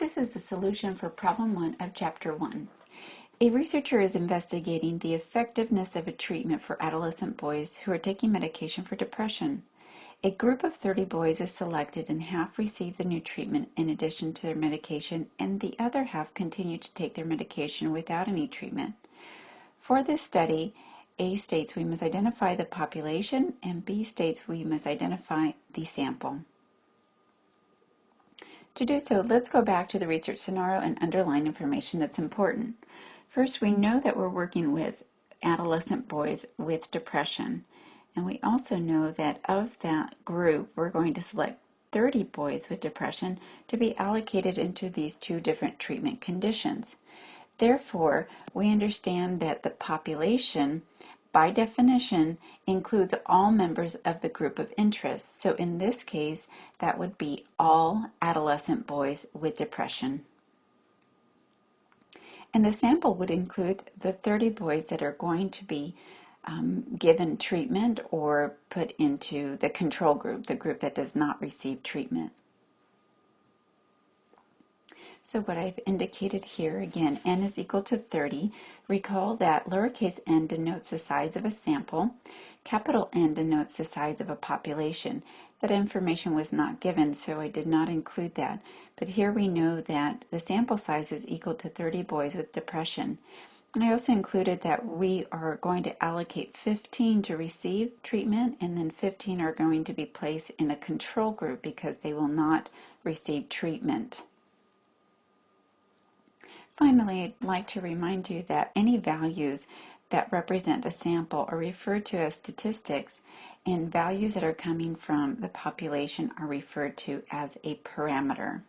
This is the solution for problem one of chapter one. A researcher is investigating the effectiveness of a treatment for adolescent boys who are taking medication for depression. A group of 30 boys is selected and half receive the new treatment in addition to their medication and the other half continue to take their medication without any treatment. For this study, A states we must identify the population and B states we must identify the sample. To do so, let's go back to the research scenario and underline information that's important. First, we know that we're working with adolescent boys with depression. And we also know that of that group, we're going to select 30 boys with depression to be allocated into these two different treatment conditions. Therefore, we understand that the population by definition, includes all members of the group of interest. So in this case, that would be all adolescent boys with depression. And the sample would include the 30 boys that are going to be um, given treatment or put into the control group, the group that does not receive treatment. So what I've indicated here, again, n is equal to 30. Recall that lowercase n denotes the size of a sample. Capital N denotes the size of a population. That information was not given, so I did not include that. But here we know that the sample size is equal to 30 boys with depression. And I also included that we are going to allocate 15 to receive treatment, and then 15 are going to be placed in a control group because they will not receive treatment. Finally, I'd like to remind you that any values that represent a sample are referred to as statistics, and values that are coming from the population are referred to as a parameter.